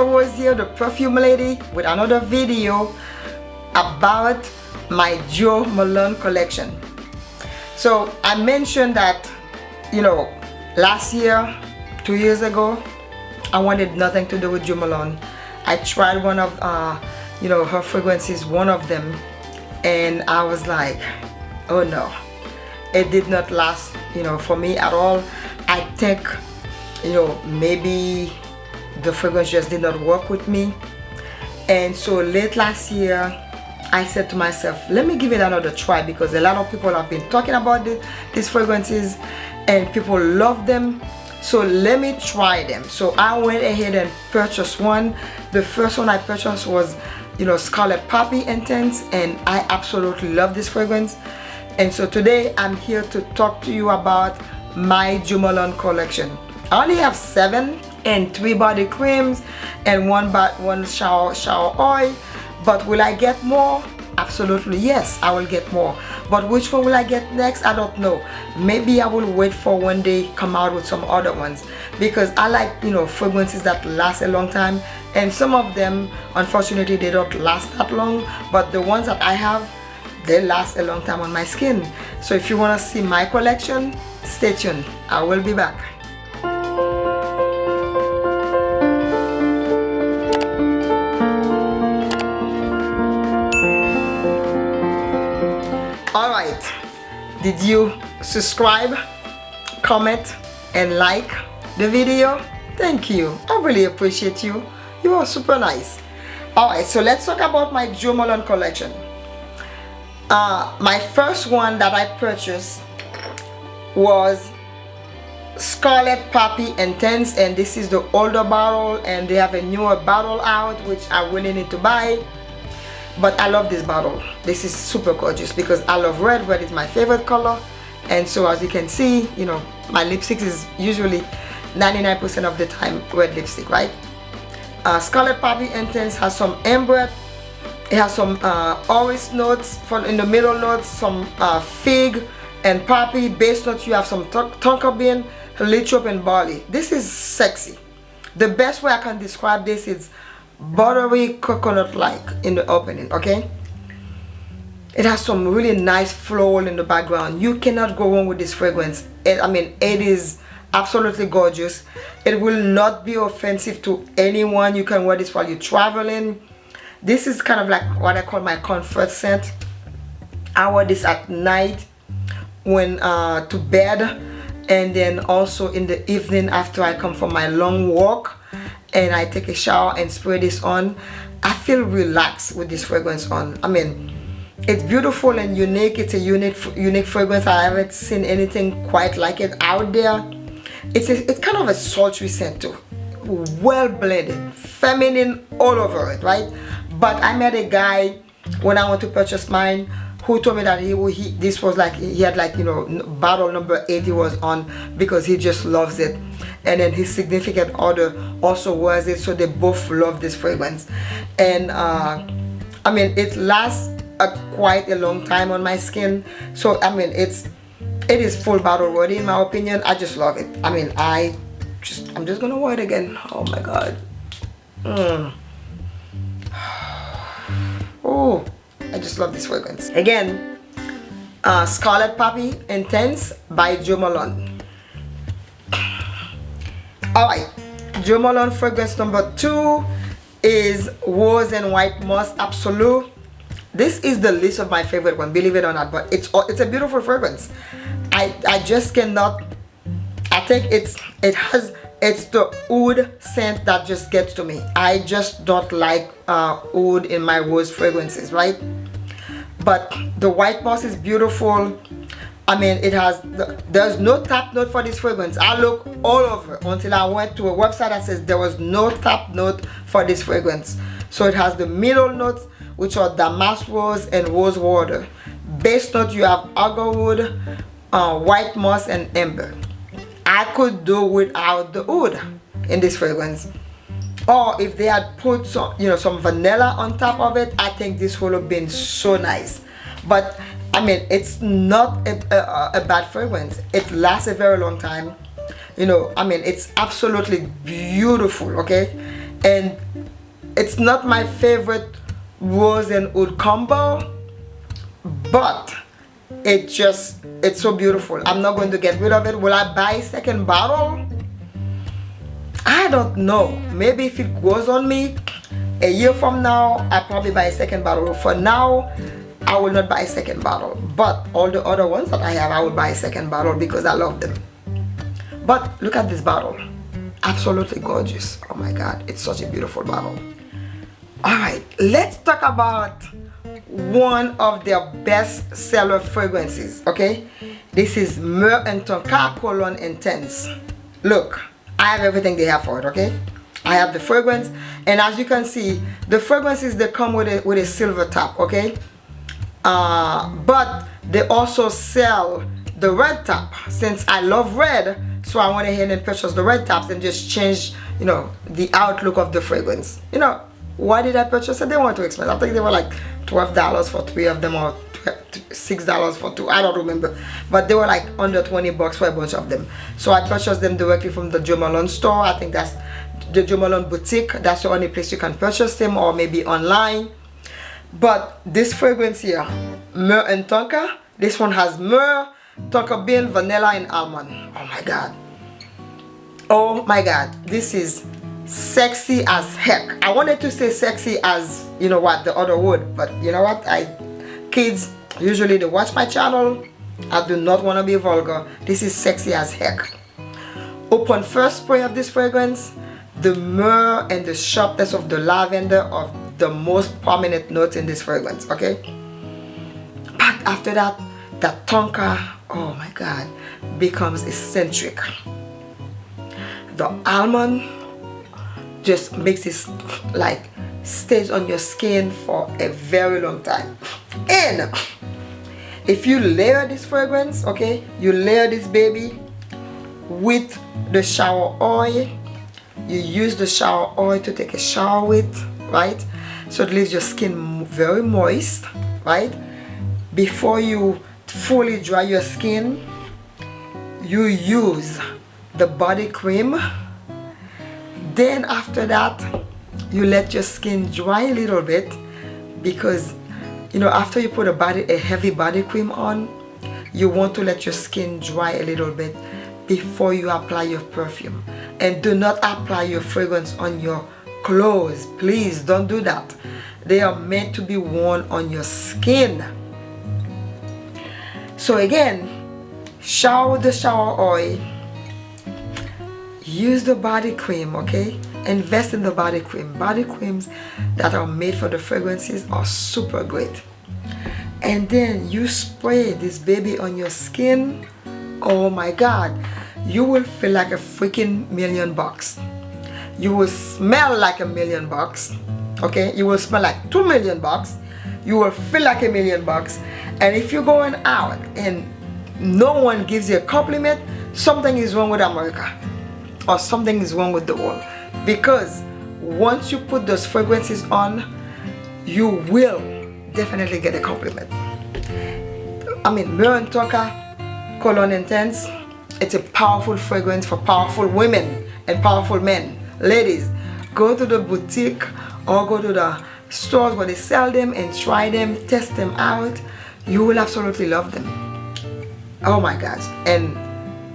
Rose here, the perfume lady, with another video about my Jo Malone collection. So I mentioned that, you know, last year, two years ago, I wanted nothing to do with Jo Malone. I tried one of, uh, you know, her fragrances, one of them, and I was like, oh no, it did not last, you know, for me at all. I think, you know, maybe the fragrance just did not work with me. And so late last year, I said to myself, let me give it another try because a lot of people have been talking about the, these fragrances and people love them. So let me try them. So I went ahead and purchased one. The first one I purchased was, you know, Scarlet Poppy Intense and I absolutely love this fragrance. And so today I'm here to talk to you about my Jo Malone collection. I only have seven and three body creams and one, one shower, shower oil. But will I get more? Absolutely yes I will get more. But which one will I get next? I don't know. Maybe I will wait for when they come out with some other ones. Because I like you know fragrances that last a long time. And some of them unfortunately they don't last that long. But the ones that I have they last a long time on my skin. So if you want to see my collection stay tuned. I will be back did you subscribe comment and like the video? Thank you. I really appreciate you. You are super nice. Alright so let's talk about my Jo Malone collection. Uh, my first one that I purchased was Scarlet Poppy Intense and this is the older bottle and they have a newer bottle out which I really need to buy but I love this bottle. This is super gorgeous because I love red. Red is my favorite color. And so as you can see you know my lipstick is usually 99% of the time red lipstick right? Uh, Scarlet Poppy Intense has some amber. It has some uh, orange notes from in the middle notes some uh, fig and poppy. Base notes you have some tonka bean lychee and barley. This is sexy. The best way I can describe this is buttery coconut like in the opening okay? It has some really nice floral in the background. You cannot go wrong with this fragrance. It, I mean it is absolutely gorgeous. It will not be offensive to anyone. You can wear this while you're traveling. This is kind of like what I call my comfort scent. I wear this at night when uh, to bed and then also in the evening after I come from my long walk and I take a shower and spray this on I feel relaxed with this fragrance on. I mean it's beautiful and unique. It's a unique unique fragrance. I haven't seen anything quite like it out there. It's a, it's kind of a sultry scent too. Well blended feminine all over it right? But I met a guy when I went to purchase mine who told me that he, he this was like he had like you know bottle number 80 was on because he just loves it. And then his significant other also wears it so they both love this fragrance. And uh, I mean it lasts a, quite a long time on my skin. So I mean it's it is full bottle worthy in my opinion. I just love it. I mean I just I'm just gonna wear it again. Oh my god. Mm. oh I just love this fragrance again uh, Scarlet Poppy Intense by Jo Malone Alright, Jo Malone fragrance number two is Rose and White Moss Absolute. This is the least of my favorite one, believe it or not, but it's it's a beautiful fragrance. I I just cannot. I think it's it has it's the oud scent that just gets to me. I just don't like uh, oud in my rose fragrances, right? But the white moss is beautiful. I mean, it has, there's no top note for this fragrance. I look all over until I went to a website that says there was no top note for this fragrance. So it has the middle notes, which are damask rose and rose water. Base note, you have agarwood, uh, white moss, and amber. I could do without the oud in this fragrance. Or if they had put some, you know, some vanilla on top of it, I think this would have been so nice. But I mean, it's not a, a, a, bad fragrance. It lasts a very long time. You know, I mean, it's absolutely beautiful, okay? and it's not my favorite rose and wood combo but it just it's so beautiful i'm not going to get rid of it will i buy a second bottle i don't know. Maybe if it grows on me a year from now i'll probably buy a second bottle. For now i will not buy a second bottle. But all the other ones that i have i will buy a second bottle because i love them. But look at this bottle. Absolutely gorgeous. Oh my god it's such a beautiful bottle. All right let's talk about one of their best seller fragrances okay? This is Myrrh and Tonka Cologne Intense. Look I have everything they have for it okay I have the fragrance and as you can see the fragrances they come with a with a silver top okay uh, but they also sell the red top since I love red so I went ahead and purchased the red tops and just changed you know the outlook of the fragrance you know why did I purchase it? They weren't too expensive. I think they were like $12 for three of them or $6 for two. I don't remember. But they were like under 20 bucks for a bunch of them. So I purchased them directly from the Jo Malone store. I think that's the Jo Malone boutique. That's the only place you can purchase them or maybe online. But this fragrance here, Myrrh and Tonka, this one has myrrh, tonka bean, vanilla, and almond. Oh my god. Oh my god. This is sexy as heck i wanted to say sexy as you know what the other would but you know what i kids usually they watch my channel. I do not want to be vulgar. This is sexy as heck. Upon first spray of this fragrance the myrrh and the sharpness of the lavender are the most prominent notes in this fragrance okay? But after that that tonka oh my god becomes eccentric. The almond just makes it like stays on your skin for a very long time. And if you layer this fragrance okay you layer this baby with the shower oil you use the shower oil to take a shower with right? So it leaves your skin very moist right? Before you fully dry your skin you use the body cream. Then after that you let your skin dry a little bit because you know after you put a body a heavy body cream on you want to let your skin dry a little bit before you apply your perfume. And do not apply your fragrance on your clothes. Please don't do that. They are meant to be worn on your skin. So again shower the shower oil. Use the body cream okay invest in the body cream. Body creams that are made for the fragrances are super great. And then you spray this baby on your skin oh my god you will feel like a freaking million bucks. You will smell like a million bucks okay? You will smell like two million bucks. You will feel like a million bucks. And if you're going out and no one gives you a compliment something is wrong with America or something is wrong with the world because once you put those fragrances on you will definitely get a compliment. I mean Myrrh Tonka Cologne Intense it's a powerful fragrance for powerful women and powerful men. Ladies go to the boutique or go to the stores where they sell them and try them test them out. You will absolutely love them. Oh my gosh. And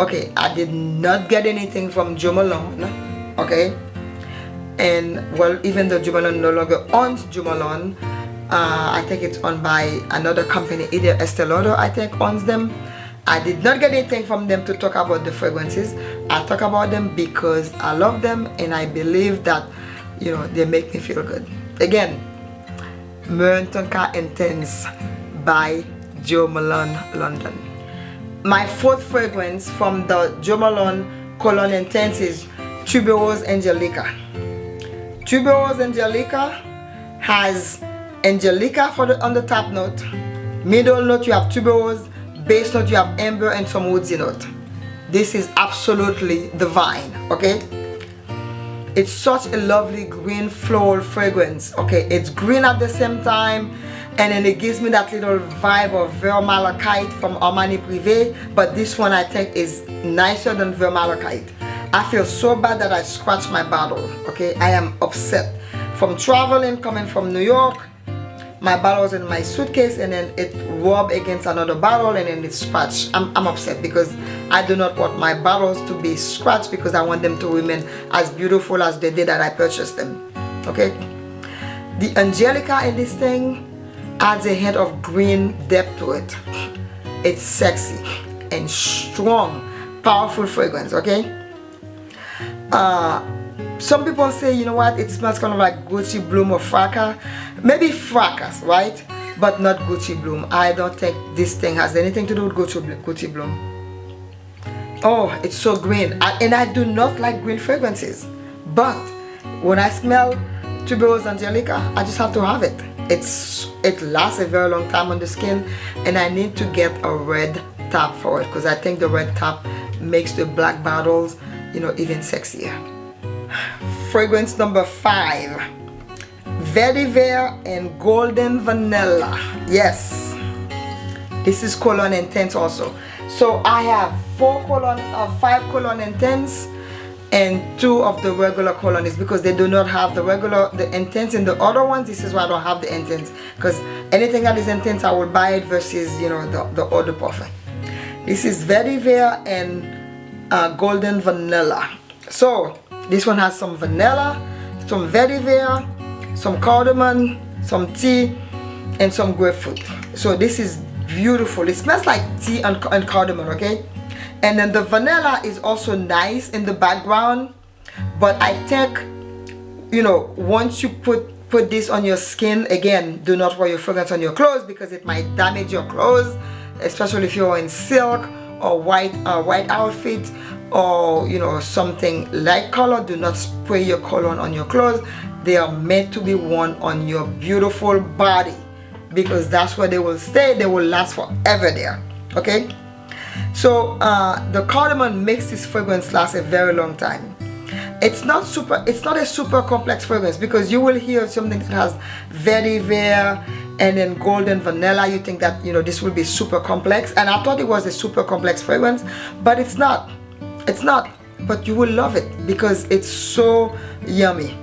okay I did not get anything from Jo Malone okay and well even though Jo Malone no longer owns Jo Malone uh, I think it's owned by another company either Estee Lauder I think owns them. I did not get anything from them to talk about the fragrances. I talk about them because I love them and I believe that you know they make me feel good. Again Myrrh Tonka Intense by Jo Malone London. My fourth fragrance from the Jo Malone Cologne Intense is Tuberose Angelica. Tuberose Angelica has Angelica for the on the top note, middle note you have tuberose, base note you have amber and some woodsy note. This is absolutely divine, okay? It's such a lovely green floral fragrance, okay? It's green at the same time and then it gives me that little vibe of Vert Malachite from Armani Privé but this one I think is nicer than Vert Malachite I feel so bad that I scratched my bottle okay? I am upset. From traveling coming from New York my bottle was in my suitcase and then it rubbed against another bottle and then it scratched. I'm, I'm upset because I do not want my bottles to be scratched because I want them to remain as beautiful as they did that I purchased them okay? The Angelica in this thing adds a hint of green depth to it. It's sexy and strong powerful fragrance okay uh some people say you know what it smells kind of like Gucci Bloom or Fracas. Maybe Fracas right? But not Gucci Bloom. I don't think this thing has anything to do with Gucci, Gucci Bloom. Oh it's so green. And I do not like green fragrances. But when I smell Tuberose Angelica I just have to have it. It's it lasts a very long time on the skin and I need to get a red top for it because I think the red top makes the black bottles you know even sexier. Fragrance number five. Vetiver and golden vanilla. Yes. This is cologne intense also. So I have four cologne uh, five cologne intense and two of the regular colonies because they do not have the regular the intense in the other ones. This is why I don't have the intense because anything that is intense I will buy it versus you know the, the other parfum this is vetiver and uh, golden vanilla. So this one has some vanilla some vetiver some cardamom some tea and some grapefruit. So this is beautiful. It smells like tea and, and cardamom okay? And then the vanilla is also nice in the background but I think you know once you put put this on your skin again do not wear your fragrance on your clothes because it might damage your clothes especially if you're in silk or white uh, white outfit or you know something light color. Do not spray your cologne on your clothes. They are meant to be worn on your beautiful body because that's where they will stay. They will last forever there okay? So uh, the cardamom makes this fragrance last a very long time. It's not super it's not a super complex fragrance because you will hear something that has vetiver and then golden vanilla you think that you know this will be super complex. And I thought it was a super complex fragrance but it's not. It's not. But you will love it because it's so yummy.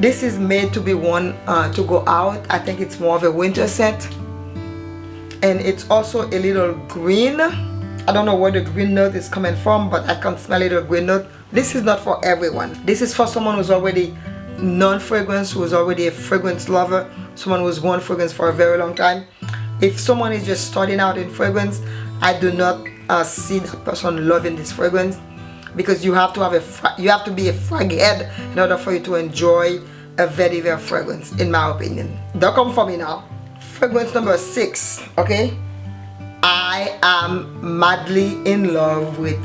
This is made to be one uh, to go out. I think it's more of a winter scent. And it's also a little green. I don't know where the green note is coming from but I can smell it a green note. This is not for everyone. This is for someone who's already non-fragrance who's already a fragrance lover someone who's worn fragrance for a very long time. If someone is just starting out in fragrance I do not uh, see that person loving this fragrance because you have to have a you have to be a frag head in order for you to enjoy a very very fragrance in my opinion. Don't come for me now. Fragrance number six okay? I am madly in love with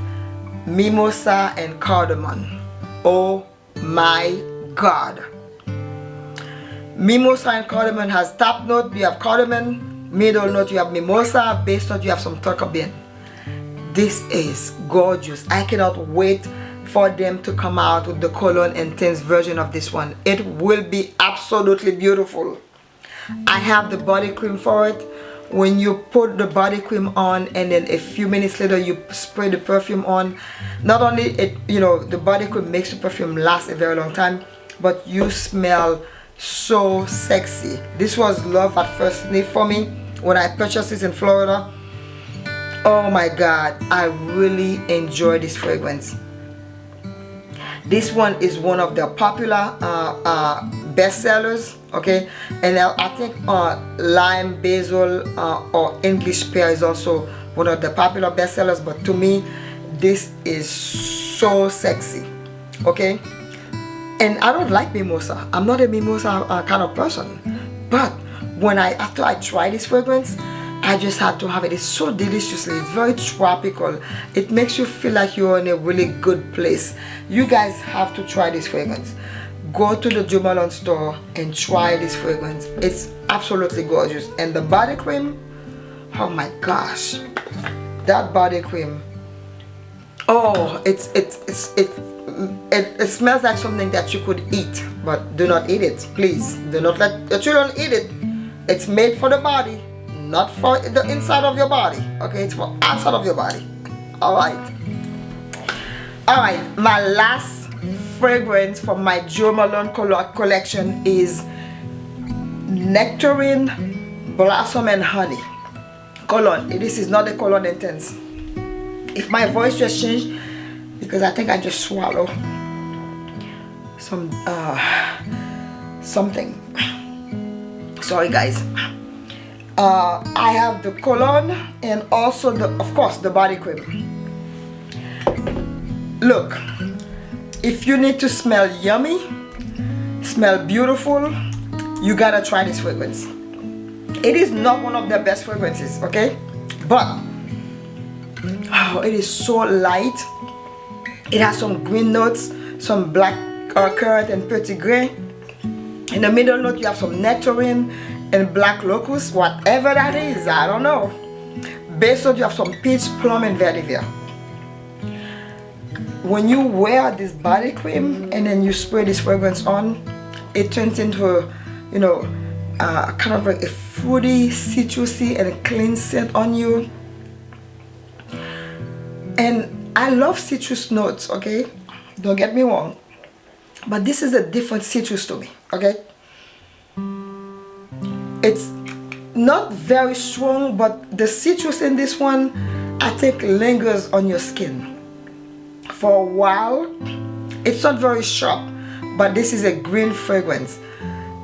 mimosa and cardamom. Oh my god. Mimosa and cardamom has top note you have cardamom middle note you have mimosa base note you have some bean this is gorgeous. I cannot wait for them to come out with the cologne intense version of this one. It will be absolutely beautiful. I have the body cream for it. When you put the body cream on and then a few minutes later you spray the perfume on not only it you know the body cream makes the perfume last a very long time but you smell so sexy. This was love at first sniff for me when I purchased this in Florida. Oh my god I really enjoy this fragrance. This one is one of the popular uh, uh, bestsellers okay? And I think uh, lime basil uh, or English pear is also one of the popular bestsellers but to me this is so sexy okay and I don't like mimosa. I'm not a mimosa uh, kind of person. But when I after I try this fragrance I just had to have it. It's so deliciously it's very tropical. It makes you feel like you're in a really good place. You guys have to try this fragrance. Go to the Jo Malone store and try this fragrance. It's absolutely gorgeous. And the body cream oh my gosh. That body cream oh it's it's it's it, it, it smells like something that you could eat but do not eat it please. Do not let the children eat it. It's made for the body not for the inside of your body. Okay it's for outside of your body. All right. Alright, my last fragrance from my Jo Malone collection is Nectarine Blossom and Honey. Cologne. This is not the cologne intense. If my voice just changed, because I think I just swallow some uh, something. Sorry guys. Uh, I have the cologne and also the, of course, the body cream. Look, if you need to smell yummy, smell beautiful, you gotta try this fragrance. It is not one of the best fragrances, okay? But, oh, it is so light. It has some green notes, some black uh, currant and petitgrain. In the middle note, you have some nectarine and black locust, whatever that is, I don't know. Base note, you have some peach, plum, and vetiver when you wear this body cream and then you spray this fragrance on it turns into you know uh, kind of like a fruity citrusy and clean scent on you and I love citrus notes okay? Don't get me wrong. But this is a different citrus to me okay? It's not very strong but the citrus in this one I think lingers on your skin. For a while it's not very sharp but this is a green fragrance.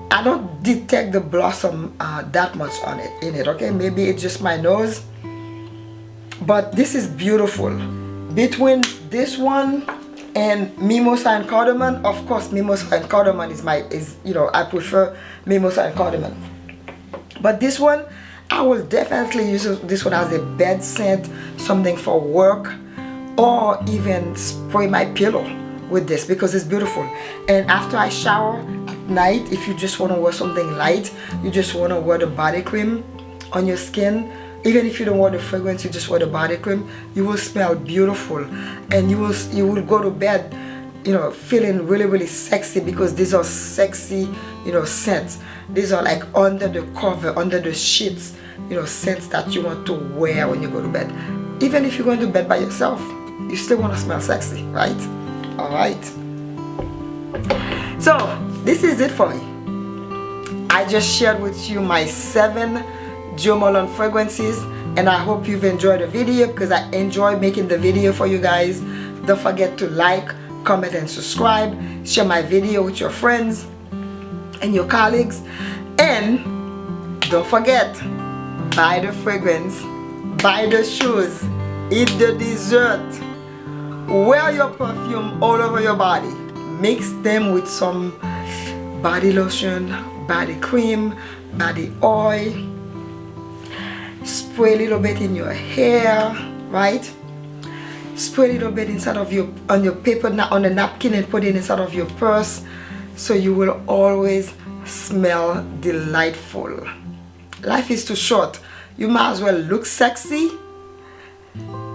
I don't detect the blossom uh, that much on it in it okay? Maybe it's just my nose. But this is beautiful between this one and mimosa and cardamom of course mimosa and cardamom is my is you know I prefer mimosa and cardamom but this one I will definitely use this one as a bed scent something for work or even spray my pillow with this because it's beautiful. And after I shower at night if you just want to wear something light you just want to wear the body cream on your skin even if you don't want the fragrance you just wear the body cream you will smell beautiful and you will you will go to bed you know feeling really really sexy because these are sexy you know scents these are like under the cover under the sheets you know scents that you want to wear when you go to bed even if you're going to bed by yourself you still want to smell sexy, right? All right. So this is it for me. I just shared with you my seven Jo Malone fragrances and I hope you've enjoyed the video because I enjoy making the video for you guys. Don't forget to like, comment and subscribe. Share my video with your friends and your colleagues. And don't forget, buy the fragrance, buy the shoes, eat the dessert wear your perfume all over your body mix them with some body lotion body cream body oil spray a little bit in your hair right spray a little bit inside of your on your paper now on a napkin and put it inside of your purse so you will always smell delightful life is too short you might as well look sexy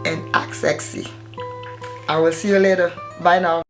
and act sexy I will see you later. Bye now.